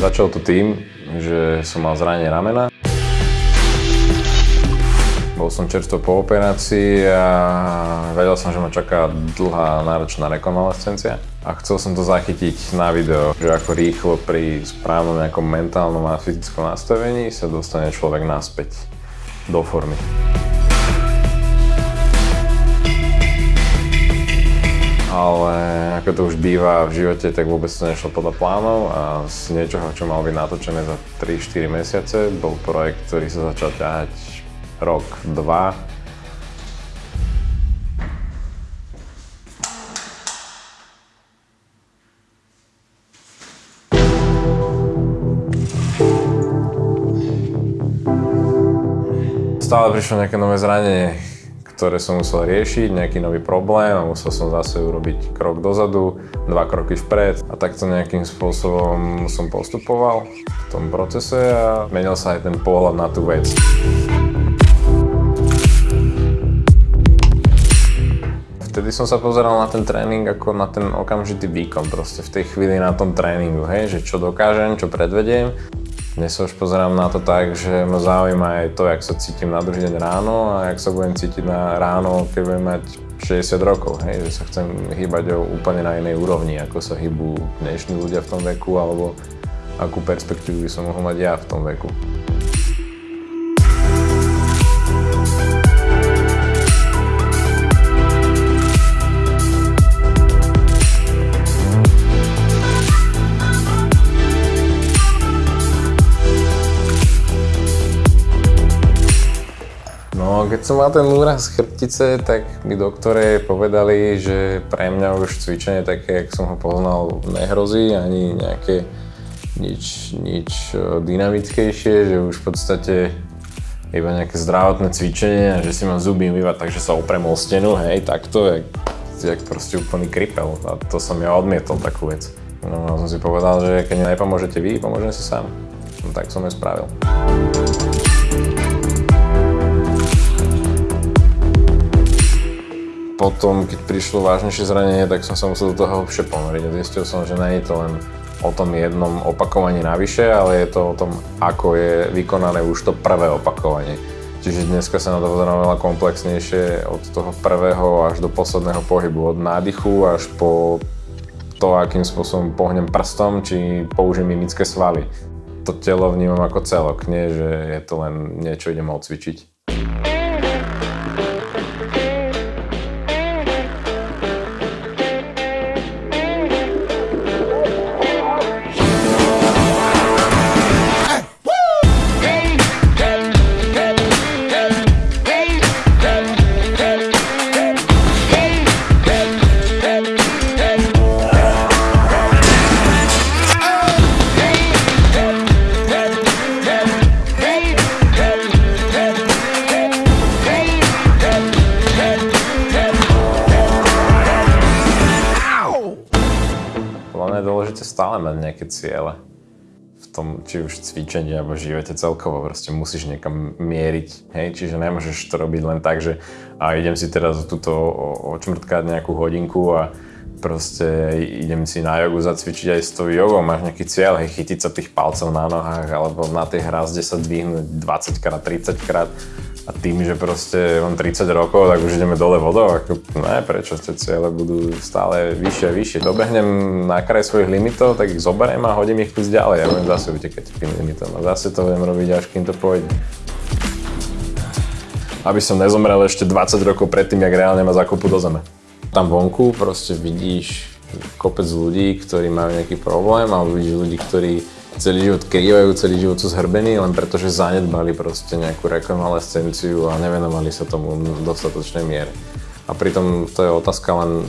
Začalo to tým, že som mal zranenie ramena. Bol som čerstvo po operácii a vedel som, že ma čaká dlhá náročná rekonvalescencia. A chcel som to zachytiť na video, že ako rýchlo pri správnom nejakom mentálnom a fyzickom nastavení sa dostane človek naspäť do formy. Ale ako to už býva v živote, tak vôbec to nešlo podľa plánov a z niečoho, čo malo byť natočené za 3-4 mesiace, bol projekt, ktorý sa začal ťahať rok, dva. Stále prišlo nejaké nové zranenie, ktoré som musel riešiť, nejaký nový problém a musel som zase urobiť krok dozadu, dva kroky vpred a takto nejakým spôsobom som postupoval v tom procese a menil sa aj ten pohľad na tú vec. Vtedy som sa pozeral na ten tréning ako na ten okamžitý výkon proste v tej chvíli na tom tréningu, hej, že čo dokážem, čo predvediem dnes sa už pozerám na to tak, že ma zaujíma aj to, jak sa cítim na druhý deň ráno a jak sa budem cítiť na ráno, keď budem mať 60 rokov, hej, že sa chcem hýbať o úplne na inej úrovni, ako sa hýbu dnešní ľudia v tom veku, alebo akú perspektívu by som mohol mať ja v tom veku. Keď som mal ten úraz chrbtice, tak mi doktore povedali, že pre mňa už cvičenie také, jak som ho poznal, nehrozí, ani nejaké nič, nič e, dynamickejšie, že už v podstate iba nejaké zdravotné cvičenie a že si mám zuby umývať, takže sa oprem o stenu, hej, takto, jak, jak proste úplný kripel. A to som ja odmietol takú vec. No a som si povedal, že keď nepomôžete vy, pomôžem si sám. No tak som je spravil. Potom, keď prišlo vážnejšie zranenie, tak som sa musel do toho hlbšie ponoriť zistil som, že nie je to len o tom jednom opakovaní navyše, ale je to o tom, ako je vykonané už to prvé opakovanie. Čiže dneska sa na to pozerám komplexnejšie od toho prvého až do posledného pohybu, od nádychu až po to, akým spôsobom pohnem prstom, či použijem mimické svaly. To telo vnímam ako celok, nie že je to len niečo idem odcvičiť. Stále mať nejaké ciele v tom, či už cvičení alebo živote celkovo, proste musíš niekam mieriť, hej, čiže nemôžeš to robiť len tak, že a idem si teraz túto očmrtkať nejakú hodinku a proste idem si na jogu zacvičiť aj s tou jogou, máš nejaký cieľ, hej, chytiť sa tých palcov na nohách alebo na tej hrazde sa dvihnúť 20 krát, 30 krát a tým, že proste mám 30 rokov, tak už ideme dole vodou, ako ne, prečo tie ciele budú stále vyššie a vyššie. Dobehnem na kraj svojich limitov, tak ich zoberiem a hodím ich kus ďalej a budem zase utekať tým limitom a zase to budem robiť, až kým to pôjde. Aby som nezomrel ešte 20 rokov predtým, jak reálne ma zakopú do zeme. Tam vonku proste vidíš kopec ľudí, ktorí majú nejaký problém, alebo vidíš ľudí, ktorí celý život krývajú, celý život sú zhrbení, len preto, že zanedbali proste nejakú rekonvalescenciu a nevenovali sa tomu v dostatočnej miere. A pritom to je otázka len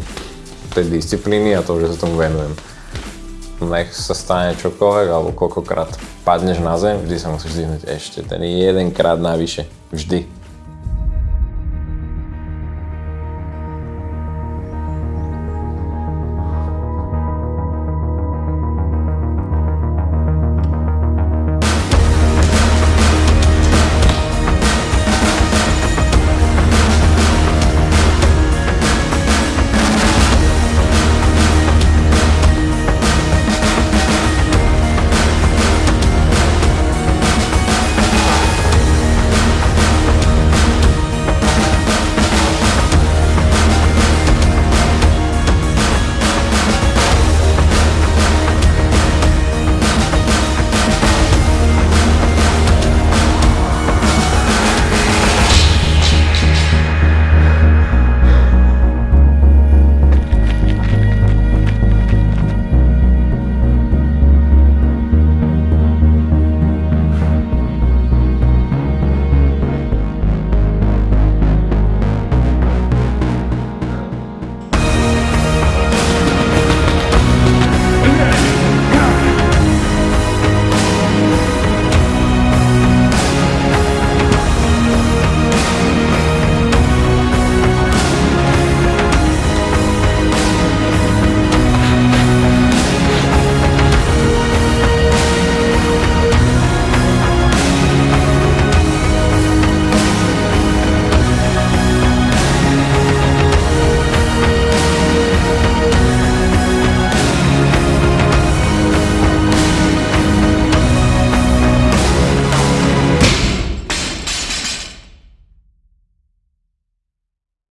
tej disciplíny a toho, že sa tomu venujem. Nech sa stane čokoľvek, alebo koľkokrát padneš na zem, vždy sa musíš zdvihnúť ešte ten jedenkrát navyše. Vždy.